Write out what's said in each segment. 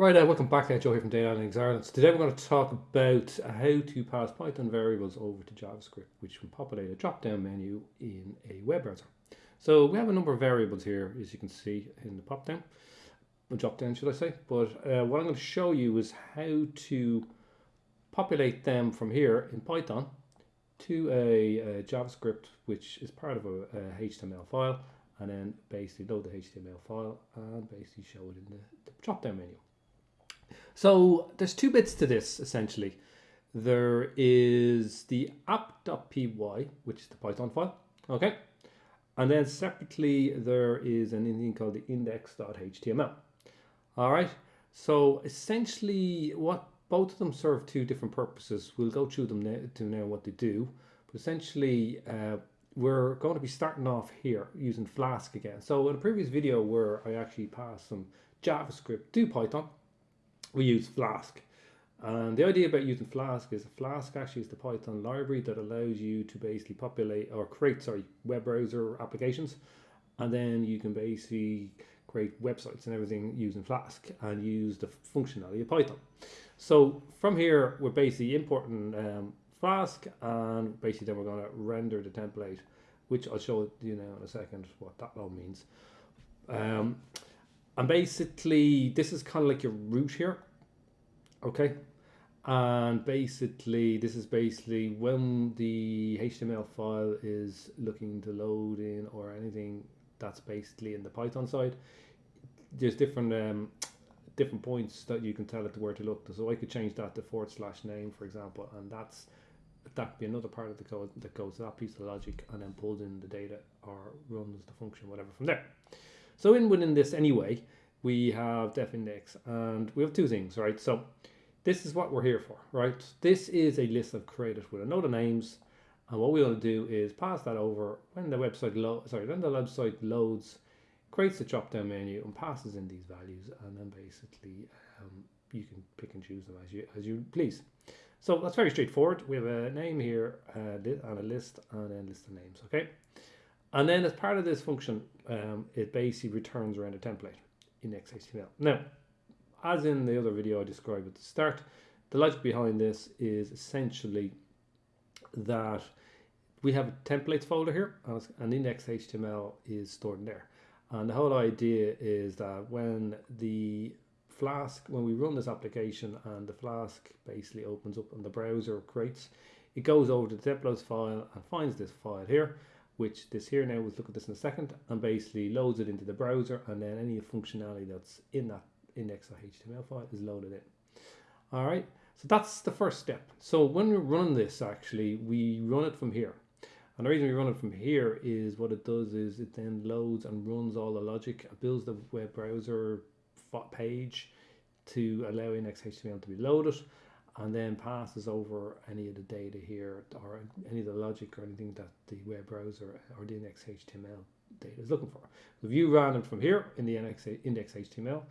Right, uh, welcome back. Uh, Joe here from Data Analytics Ireland. So today we're going to talk about how to pass Python variables over to JavaScript, which can populate a drop-down menu in a web browser. So we have a number of variables here, as you can see in the pop-down, drop-down should I say. But uh, what I'm going to show you is how to populate them from here in Python to a, a JavaScript, which is part of a, a, HTML file, and then basically load the HTML file and basically show it in the, the drop-down menu. So there's two bits to this essentially. There is the app.py, which is the Python file, okay? And then separately, there is an thing called the index.html. All right, so essentially what both of them serve two different purposes. We'll go through them now, to now what they do. But essentially, uh, we're going to be starting off here using Flask again. So in a previous video where I actually passed some JavaScript to Python, we use Flask. And the idea about using Flask is Flask actually is the Python library that allows you to basically populate or create, sorry, web browser applications. And then you can basically create websites and everything using Flask and use the functionality of Python. So from here, we're basically importing um, Flask and basically then we're going to render the template, which I'll show you now in a second what that all means. Um, and basically, this is kind of like your root here. Okay. And basically, this is basically when the HTML file is looking to load in or anything that's basically in the Python side. There's different um, different points that you can tell it where to look. So I could change that to forward slash name, for example, and that's that be another part of the code that goes to that piece of logic and then pulls in the data or runs the function, whatever from there. So in within this anyway, we have def index and we have two things, right? So this is what we're here for, right? This is a list I've created with a note of names. And what we want to do is pass that over when the website lo sorry, when the website loads, creates the drop down menu and passes in these values. And then basically um, you can pick and choose them as you, as you please. So that's very straightforward. We have a name here uh, and a list and then list of names, okay? And then as part of this function, um, it basically returns around a template in XHTML. Now, as in the other video I described at the start, the logic behind this is essentially that we have a templates folder here and index.html is stored in there. And the whole idea is that when the Flask, when we run this application and the Flask basically opens up and the browser creates, it goes over to the templates file and finds this file here which this here now, we'll look at this in a second, and basically loads it into the browser and then any functionality that's in that index.html file is loaded in. All right, so that's the first step. So when we run this, actually, we run it from here. And the reason we run it from here is what it does is it then loads and runs all the logic, builds the web browser page to allow index.html to be loaded and then passes over any of the data here or any of the logic or anything that the web browser or the index HTML data is looking for. If you ran it from here in the index, HTML,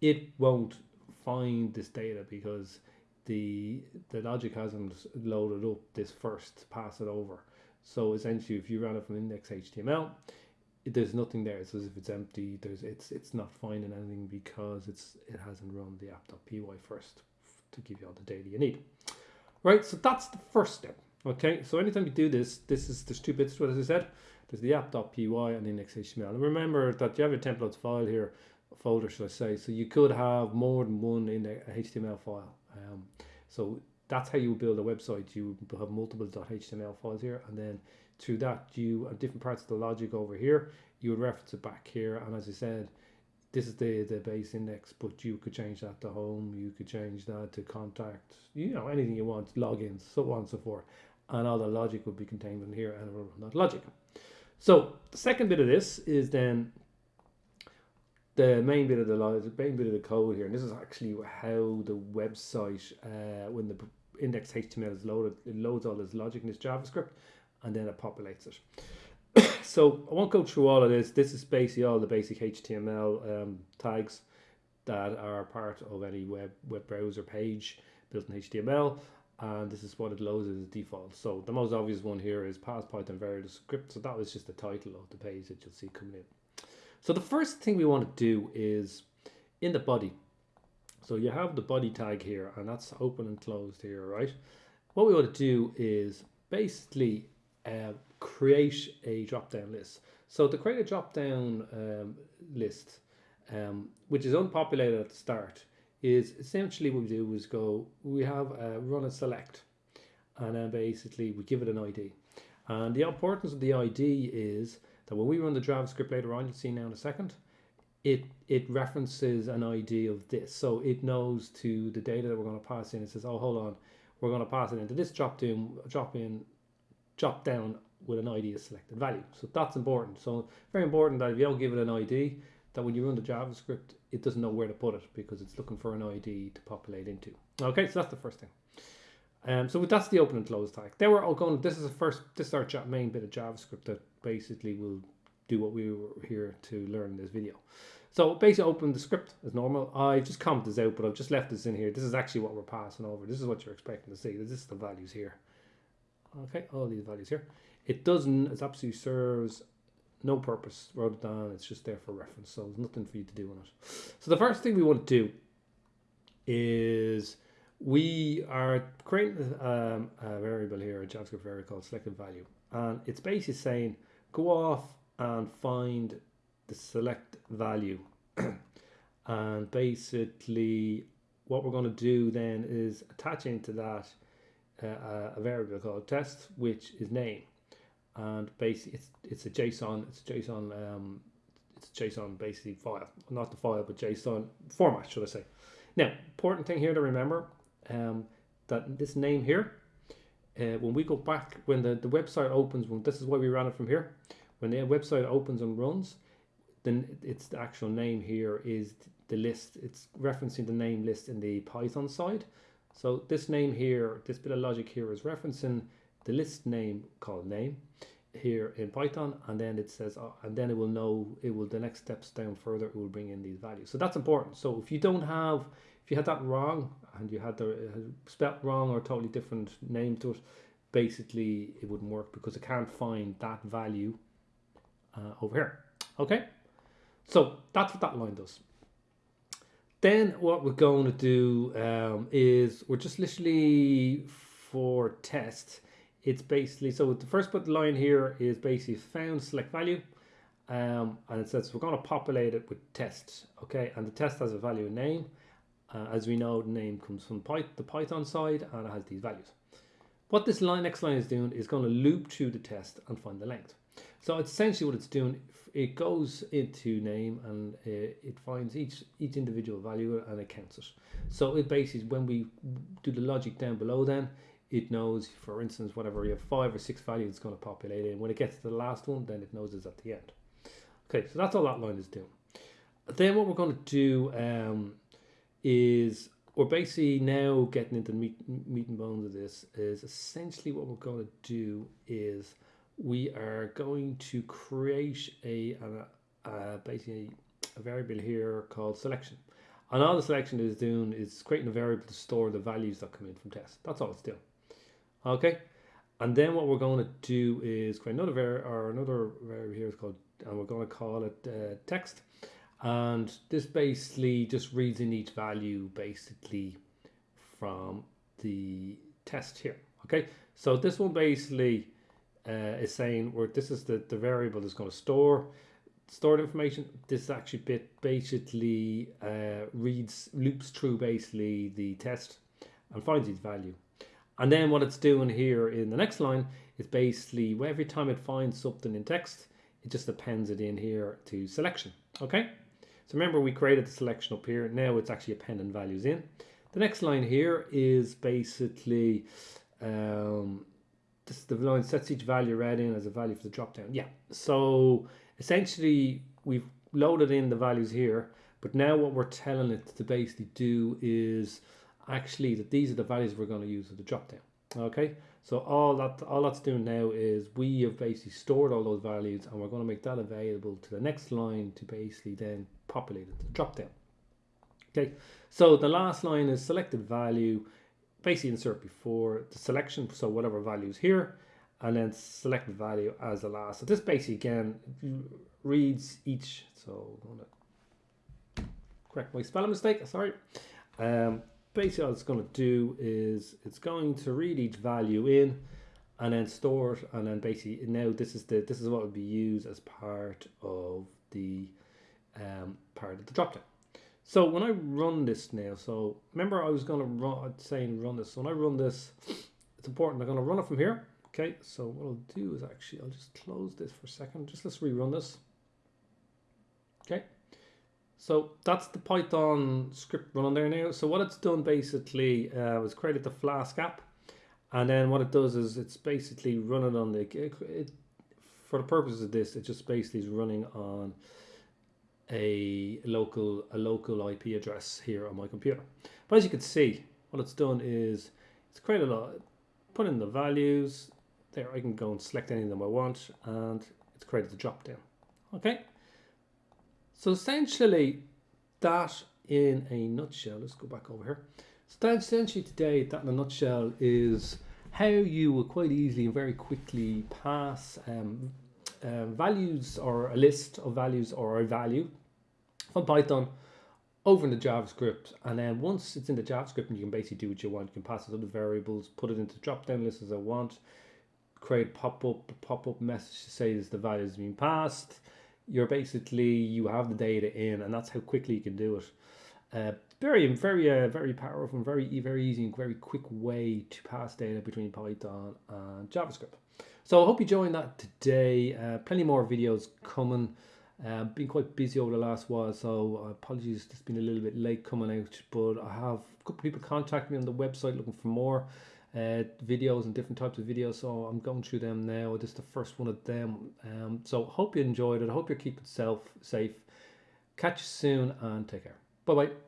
it won't find this data because the the logic hasn't loaded up this first pass it over. So essentially, if you run it from index HTML, it, there's nothing there. It's as if it's empty. There's it's it's not finding anything because it's it hasn't run the app.py first to give you all the data you need. Right, so that's the first step. Okay, so anytime you do this, this is there's two bits to it, as I said. There's the app.py and the index.html. And remember that you have a templates file here, folder, should I say. So you could have more than one in a HTML file. Um, so that's how you build a website. You have multiple .html files here, and then through that, you have different parts of the logic over here. You would reference it back here, and as I said, this is the the base index but you could change that to home you could change that to contact you know anything you want logins so on and so forth. And all the logic would be contained in here and it will run that logic. So the second bit of this is then the main bit of the logic main bit of the code here. And this is actually how the website uh, when the index html is loaded it loads all this logic in this javascript and then it populates it so I won't go through all of this. This is basically all the basic HTML um, tags that are part of any web, web browser page built in HTML. And this is what it loads as default. So the most obvious one here is pass Python variable script. So that was just the title of the page that you'll see coming in. So the first thing we want to do is in the body. So you have the body tag here and that's open and closed here, right? What we want to do is basically uh, create a drop down list. So to create a drop down um, list, um, which is unpopulated at the start, is essentially what we do is go, we have a run a select and then basically we give it an ID. And the importance of the ID is that when we run the JavaScript later on, you'll see now in a second, it it references an ID of this. So it knows to the data that we're going to pass in. It says, oh, hold on, we're going to pass it into this drop down, drop in, drop down with an ID of selected value. So that's important. So very important that if you don't give it an ID, that when you run the JavaScript, it doesn't know where to put it because it's looking for an ID to populate into. Okay, so that's the first thing. Um, so that's the open and close tag. Then we're all going. This is the first. This is our main bit of JavaScript that basically will do what we were here to learn in this video. So basically open the script as normal. I just commented this out, but I've just left this in here. This is actually what we're passing over. This is what you're expecting to see. This is the values here. Okay, all these values here. It doesn't, it absolutely serves no purpose. Wrote it down, it's just there for reference. So there's nothing for you to do on it. So the first thing we want to do is we are creating um, a variable here, a JavaScript variable called selected value. And it's basically saying, go off and find the select value. and basically what we're going to do then is attach into that uh, a variable called test, which is name. And basically it's, it's a JSON, it's a JSON, um, it's a JSON basically file, not the file, but JSON format, should I say. Now, important thing here to remember, um, that this name here, uh, when we go back, when the, the website opens, when this is why we ran it from here, when the website opens and runs, then it's the actual name here is the list. It's referencing the name list in the Python side. So this name here, this bit of logic here is referencing the list name called name here in Python and then it says uh, and then it will know it will the next steps down further it will bring in these values. So that's important. So if you don't have if you had that wrong and you had the uh, spelt wrong or totally different name to it basically it wouldn't work because it can't find that value uh, over here. Okay? So that's what that line does. Then what we're going to do um, is we're just literally for test it's basically so the first put line here is basically found select value um, and it says we're going to populate it with test okay? And the test has a value name. Uh, as we know the name comes from the python side and it has these values. What this line next line is doing is going to loop through the test and find the length. So essentially what it's doing it goes into name and uh, it finds each each individual value and it counts it. So it basically when we do the logic down below then it knows, for instance, whatever you have five or six values it's going to populate in. When it gets to the last one, then it knows it's at the end. Okay, so that's all that line is doing. Then what we're going to do um, is we're basically now getting into the meat, meat and bones of this is essentially what we're going to do is we are going to create a, a, a basically a variable here called selection. And all the selection is doing is creating a variable to store the values that come in from test. That's all it's doing. Okay, and then what we're going to do is create another var or another variable here is called, and we're going to call it uh, text. And this basically just reads in each value basically from the test here. Okay, so this one basically uh, is saying where this is the, the variable that's going to store stored information. This actually bit basically uh, reads loops through basically the test and finds its value. And then what it's doing here in the next line is basically every time it finds something in text, it just appends it in here to selection. Okay. So remember we created the selection up here. Now it's actually appending values in. The next line here is basically um, this the line sets each value read in as a value for the drop down. Yeah. So essentially we've loaded in the values here, but now what we're telling it to basically do is actually that these are the values we're going to use for the drop down. Okay, so all that all that's doing now is we have basically stored all those values and we're going to make that available to the next line to basically then populate it to drop down. Okay, so the last line is selected value, basically insert before the selection, so whatever value is here, and then select value as the last. So this basically again reads each, so I'm going to correct my spelling mistake, sorry Um, basically all it's going to do is it's going to read each value in and then store it and then basically now this is the this is what would be used as part of the um, part of the drop down. So when I run this now, so remember I was going to run saying run this. So when I run this, it's important. I'm going to run it from here. Okay, so what I'll do is actually I'll just close this for a second. Just let's rerun this. Okay, so that's the Python script running there now. So what it's done basically uh, was created the Flask app, and then what it does is it's basically running on the it, it, for the purpose of this, it just basically is running on a local a local IP address here on my computer. But as you can see, what it's done is it's created a lot put in the values. There, I can go and select any of them I want, and it's created the drop down. Okay. So essentially, that in a nutshell, let's go back over here. So essentially today, that in a nutshell is how you will quite easily and very quickly pass um, uh, values or a list of values or a value from Python over into JavaScript. And then once it's in the JavaScript, and you can basically do what you want. You can pass it other variables, put it into drop down list as I want, create pop up pop up message to say this the value is been passed you're basically you have the data in and that's how quickly you can do it. Uh, very very uh, very powerful and very very easy and very quick way to pass data between python and javascript. So i hope you joined that today. Uh, plenty more videos coming. Uh, been quite busy over the last while so apologies it's been a little bit late coming out but i have a couple of people contact me on the website looking for more uh, videos and different types of videos. So I'm going through them now. This is the first one of them. Um, so hope you enjoyed it. I hope you're keeping self safe. Catch you soon and take care. Bye bye.